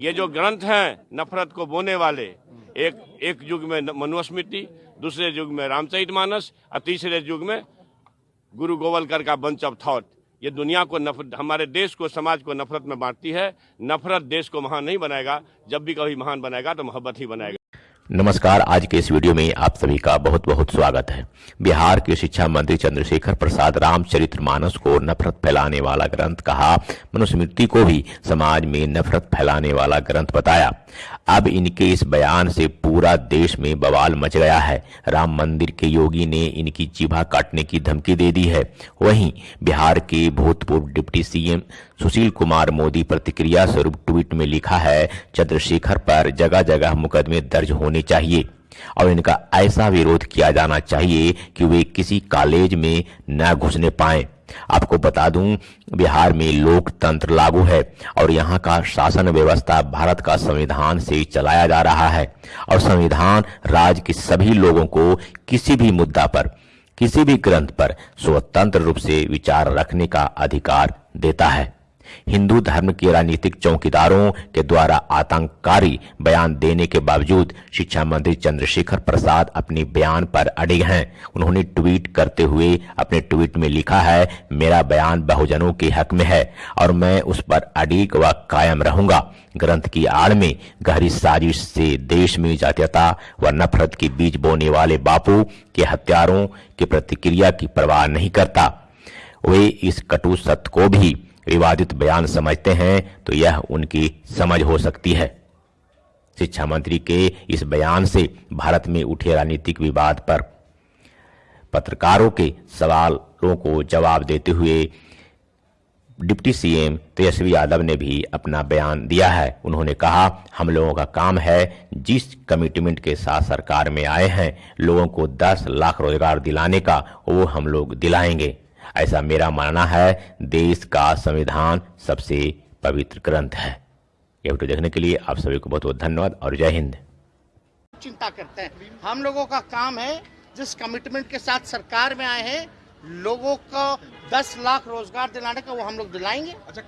ये जो ग्रंथ हैं नफरत को बोने वाले, एक एक युग में मनुस्मृति, दूसरे युग में रामचरितमानस और तीसरे युग में गुरु गोवलकर का बंच ऑफ़ थॉट ये दुनिया को नफरत हमारे देश को, समाज को नफरत में बांटती है। नफरत देश को महान नहीं बनाएगा। जब भी कभी महान बनाएगा तो मोहब्बत ही बनाएगा। नमस्कार, आज के इस वीडियो में आप सभी का बहुत बहुत स्वागत है। बिहार के शिक्षा मंत्री चंद्रशेखर प्रसाद रामचरित्र मानस को नफरत फैलाने वाला ग्रंथ कहा। मनुस्मृति को भी समाज में नफरत फैलाने वाला ग्रंथ बताया। अब इनके इस बयान से पूरा देश में बवाल मच गया है। राम मंदिर के योगी ने इनकी जीभा काटने की धमकी दे दी है। वहीं बिहार के भूतपूर्व डिप्टी सीएम सुशील कुमार मोदी प्रतिक्रिया स्वरूप ट्वीट में लिखा है, चंद्रशेखर पर जगह जगह मुकदमे दर्ज होने चाहिए। और इनका ऐसा विरोध किया जाना चाहिए कि वे किसी कॉलेज में न घुसने पाए। आपको बता दूँ, बिहार में लोकतंत्र लागू है और यहाँ का शासन व्यवस्था भारत का संविधान से चलाया जा रहा है। और संविधान राज्य के सभी लोगों को किसी भी मुद्दा पर, किसी भी ग्रंथ पर स्वतंत्र रूप से विचार रखने का अधिकार देता है। हिंदू धर्म के राजनीतिक चौकीदारों के द्वारा आतंककारी बयान देने के बावजूद शिक्षा मंत्री चंद्रशेखर प्रसाद अपने बयान पर अड़े हैं। उन्होंने ट्वीट करते हुए अपने ट्वीट में लिखा है, मेरा बयान बहुजनों के हक में है और मैं उस पर अड़ीक व कायम रहूँगा। ग्रंथ की आड़ में गहरी साजिश से देश में जातीयता व नफरत के बीज बोने वाले बापू के हत्यारों की प्रतिक्रिया की परवाह नहीं करता। वे इस कटु सत्य को भी विवादित बयान समझते हैं तो यह उनकी समझ हो सकती है। शिक्षा मंत्री के इस बयान से भारत में उठे राजनीतिक विवाद पर पत्रकारों के सवालों को जवाब देते हुए डिप्टी सीएम तेजस्वी यादव ने भी अपना बयान दिया है। उन्होंने कहा, हम लोगों का काम है, जिस कमिटमेंट के साथ सरकार में आए हैं, लोगों को 10 लाख रोज़गार दिलाने का, वो हम लोग दिलाएँगे। ऐसा मेरा मानना है देश का संविधान सबसे पवित्र ग्रंथ है। यह वीडियो देखने के लिए आप सभी को बहुत बहुत धन्यवाद और जय हिंद। चिंता करते हैं। हम लोगों का काम है जिस कमिटमेंट के साथ सरकार में आए हैं लोगों को 10 लाख रोज़गार दिलाने का वो हम लोग दिलाएँगे। अच्छा